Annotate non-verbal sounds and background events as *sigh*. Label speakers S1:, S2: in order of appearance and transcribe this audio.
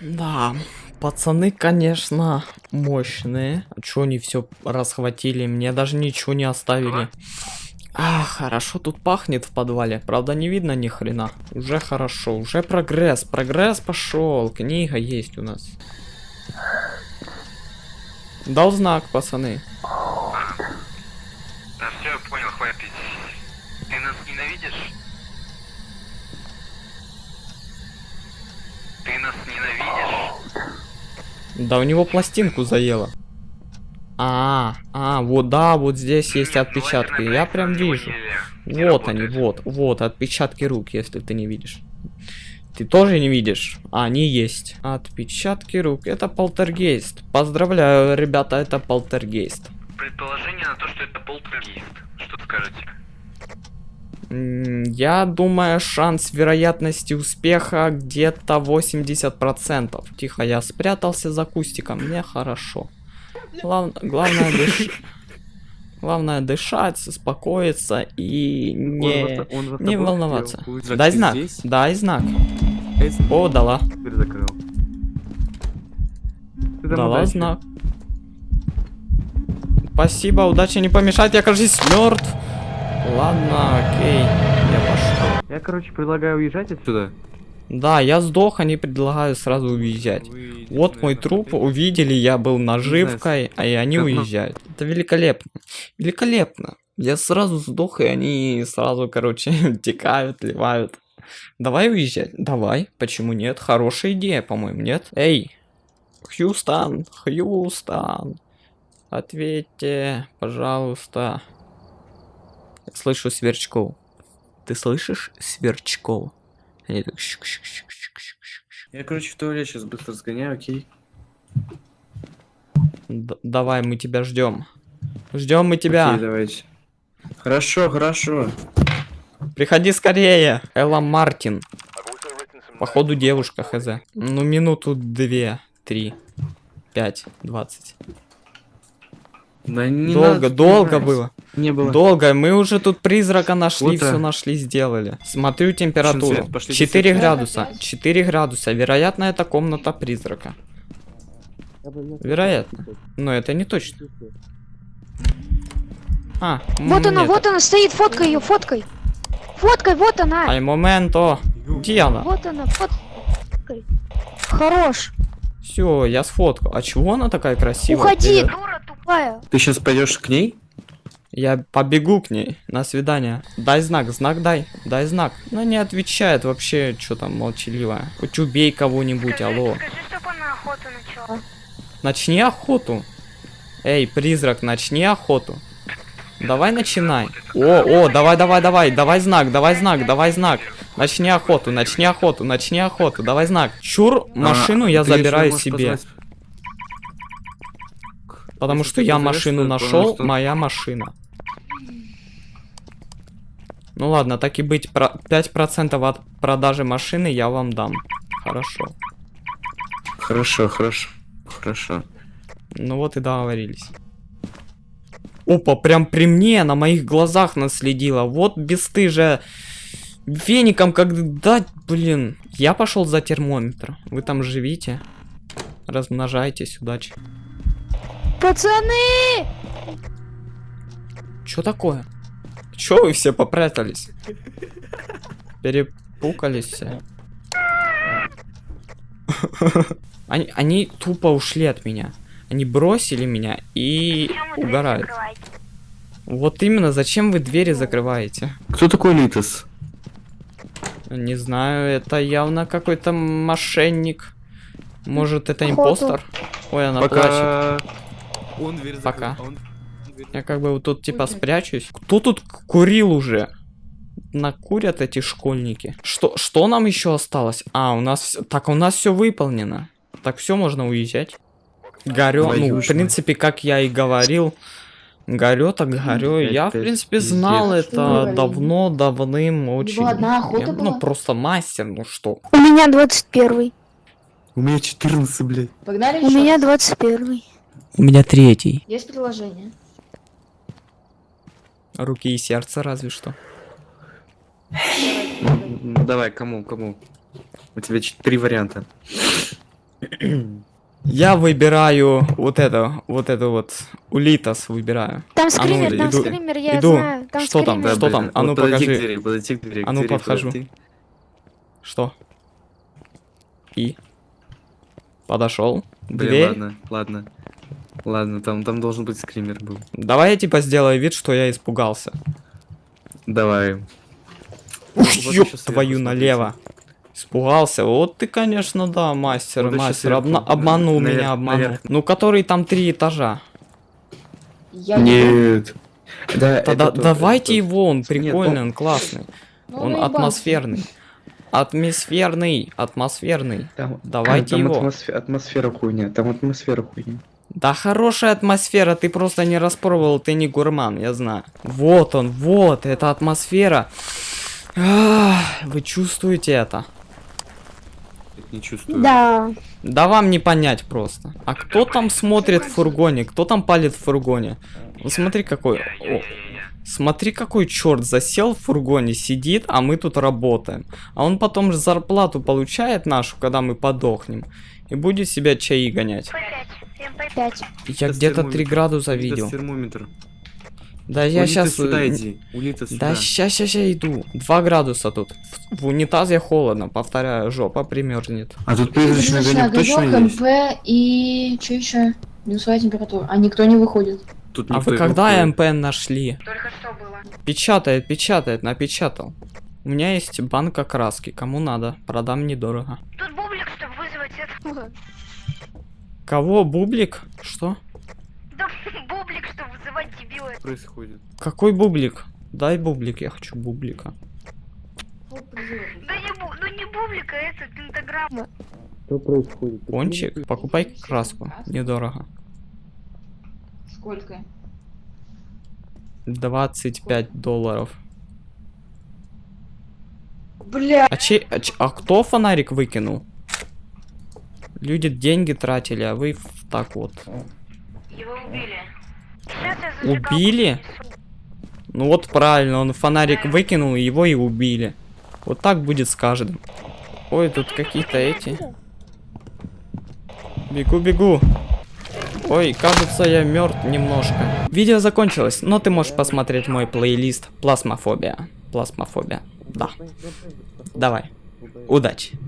S1: Да, пацаны, конечно, мощные. Чё они все расхватили? Мне даже ничего не оставили. А, хорошо тут пахнет в подвале. Правда, не видно ни хрена. Уже хорошо, уже прогресс. Прогресс пошел. Книга есть у нас. Дал знак, пацаны.
S2: Да все, я понял, хватит. Ты нас ненавидишь? Ты нас ненавидишь?
S1: Да у него пластинку заело. А, а, вот да, вот здесь есть отпечатки. Я прям вижу. Вот они, вот, вот, отпечатки рук, если ты не видишь. Ты тоже не видишь? А, они есть. Отпечатки рук. Это полтергейст. Поздравляю, ребята, это полтергейст.
S2: Предположение на то, что это полтергейст. Что скажете?
S1: Я думаю, шанс вероятности успеха где-то 80%. Тихо, я спрятался за кустиком, мне хорошо. Глав- Главное, дыш- Главное дышать, успокоиться и не, не волноваться. Дай знак, дай знак. О, дала. Дала
S3: удачи.
S1: знак. Спасибо, удачи не помешать, я кажись мертв. Ладно, окей, я пошел.
S3: Я, короче, предлагаю уезжать отсюда.
S1: Да, я сдох, они предлагают сразу уезжать. Вот мой труп, увидели, я был наживкой, а и они уезжают. Это великолепно. Великолепно. Я сразу сдох, и они сразу, короче, *laughs* текают, ливают. Давай уезжать. Давай. Почему нет? Хорошая идея, по-моему, нет? Эй, Хьюстон, Хьюстон. Ответьте, пожалуйста. Слышу сверчков. Ты слышишь сверчков? Они так щик-щик-щик-щик-щик-щик.
S3: Я, короче, в туалет сейчас быстро сгоняю, окей?
S1: Д- давай, мы тебя ждем. Ждем мы тебя.
S3: Окей, давайте. Хорошо, хорошо.
S1: Приходи скорее. Элла Мартин. Походу девушка хз. Ну минуту две, три, пять, двадцать.
S3: Да не
S1: долго,
S3: надо
S1: долго было.
S3: Не было.
S1: Долго. Мы уже тут призрака нашли,
S3: Вот,
S1: все нашли, сделали. Смотрю температуру.
S3: свет? Пошли
S1: 4
S3: свет.
S1: градуса. 4 градуса. Вероятно, это комната призрака. Вероятно. Но это не точно. А,
S4: Вот она, вот она стоит, фоткай ее, фоткай. Фоткай, вот она.
S1: Ай, моменто. Где она?
S4: Вот она, фоткай. Хорош.
S1: Все, я сфоткал. А чего она такая красивая?
S4: Уходи, дура тупая.
S3: Ты сейчас пойдешь к ней?
S1: Я побегу к ней. На свидание. Дай знак, знак дай. Дай знак. Она не отвечает вообще, что там молчаливая. Хоть убей кого-нибудь, алло.
S4: Скажи, чтобы она охоту начала.
S1: Начни охоту. Эй, призрак, начни охоту. Давай начинай. О, о, давай, давай, давай, давай знак, давай знак, давай знак. Начни охоту, начни охоту, начни охоту, давай знак. Чур, машину
S3: А,
S1: я забираю себе.
S3: позвать-
S1: Потому
S3: Если
S1: что я машину нашел, моя машина. Ну ладно, так и быть, про 5% от продажи машины я вам дам. Хорошо.
S3: Хорошо, хорошо. Хорошо.
S1: Ну вот и договорились. Опа, прям при мне, на моих глазах наследила. Вот бесстыжая. Веником как дать, блин. Я пошел за термометр. Вы там живите. Размножайтесь, удачи.
S4: Пацаны!
S1: Чё такое? Чё вы все попрятались? Перепукались все. Они, они тупо ушли от меня. Они бросили меня и угорают. Вот именно, зачем вы двери закрываете?
S3: Кто такой Литос?
S1: Не знаю, это явно какой-то мошенник. Может, это импостер? Ой, она плачет.
S3: Пока... Он дверь закрыл,
S1: Пока.
S3: а он-
S1: Я как бы вот тут типа спрячусь. Кто тут курил уже? Накурят эти школьники. Что, что нам еще осталось? А, у нас... Так, у нас все выполнено. Так, все, можно уезжать. Горю, ну, в принципе, как я и говорил, горю так горю.
S3: Пять,
S1: Я, в принципе, знал
S3: пиздец.
S1: это давно, давным, очень.
S5: одна охота
S1: Я,
S5: была?
S1: Ну, просто мастер, ну что.
S4: У меня 21.
S3: У меня 14, блядь.
S5: Погнали
S4: У меня 21.
S1: У меня третий.
S5: Есть предложение.
S1: Руки и сердце разве что.
S3: Ну, Давай, кому, кому? У тебя три варианта.
S1: Я выбираю вот это, вот это вот, Улитас выбираю.
S4: Там
S1: ну,
S4: скример, там
S1: иду-
S4: скример, я
S1: иду.
S4: знаю. Там
S1: Что там?
S4: скример.
S1: Что там? А ну,
S3: подойди
S1: покажи.
S3: к двери, подойди к двери. к
S1: А ну,
S3: двери
S1: подхожу.
S3: подойди.
S1: Что? И? Подошел.
S3: Блин,
S1: Дверь.
S3: ладно, ладно. Ладно, там, там должен быть скример был.
S1: Давай я типа сделаю вид, что я испугался.
S3: Давай.
S1: Ух,
S3: Вот
S1: ёб твою налево. Испугался. Вот ты, конечно, да, мастер,
S3: Вот
S1: мастер. Обна- обманул
S3: Наверх,
S1: меня, обманул.
S3: наверх.
S1: Ну, который там три этажа.
S5: Я
S3: Нет. Да,
S1: Тогда давайте
S3: это тот.
S1: его, он
S3: Нет,
S1: прикольный,
S3: он-
S1: он классный.
S5: Ну,
S1: Он атмосферный. Атмосферный, атмосферный.
S6: Там,
S1: Давайте
S6: там
S1: его.
S6: атмосфе- атмосфера хуйня, там атмосфера хуйня.
S1: Да хорошая атмосфера, ты просто не распробовал, ты не гурман, я знаю. Вот он, вот, эта атмосфера. Ах, Вы чувствуете это?
S3: Не чувствую.
S4: Да.
S1: Да вам не понять просто. А кто там смотрит в фургоне? Кто там палит в фургоне? Ну смотри какой. О, смотри какой черт засел в фургоне, сидит, а мы тут работаем. А он потом же зарплату получает нашу, когда мы подохнем. И будет себя чаи гонять.
S4: Пять.
S1: Я где-то 3
S3: термометр.
S1: градуса видел.
S3: термометр.
S1: Да я
S3: Улита
S1: сейчас...
S3: сюда иди. Улита сюда.
S1: Да ща, ща, ща иду. 2 градуса тут. В, в унитазе холодно, повторяю, жопа примерзнет.
S3: А тут призрачный огонек точно есть?
S5: МП и что еще? Минусовая температура. А никто не выходит.
S3: Тут
S1: А вы когда МП нашли?
S2: Только что было.
S1: Печатает, печатает, напечатал. У меня есть банка краски, кому надо, продам недорого.
S2: Тут бублик, чтобы вызвать это. *laughs*
S1: Кого, бублик? Что?
S2: Да, *laughs* бублик, чтобы вызывать дебила.
S3: происходит.
S1: Какой бублик? Дай бублик, я хочу бублика.
S2: Да не, бу- ну не бублик, а это пентаграмма.
S6: Что происходит?
S1: Пончик, покупай краску, недорого.
S5: Сколько?
S1: 25 долларов.
S5: Бля.
S1: А, чей, а, ч- а кто фонарик выкинул? Люди деньги тратили, а вы так вот.
S2: Его убили.
S1: Убили? Ну вот правильно, он фонарик выкинул, его и убили. Вот так будет с каждым. Ой, тут какие-то эти. Бегу, бегу. Ой, кажется, я мертв немножко. Видео закончилось, но ты можешь посмотреть мой плейлист Плазмофобия. Плазмофобия. Да. Давай. Удачи.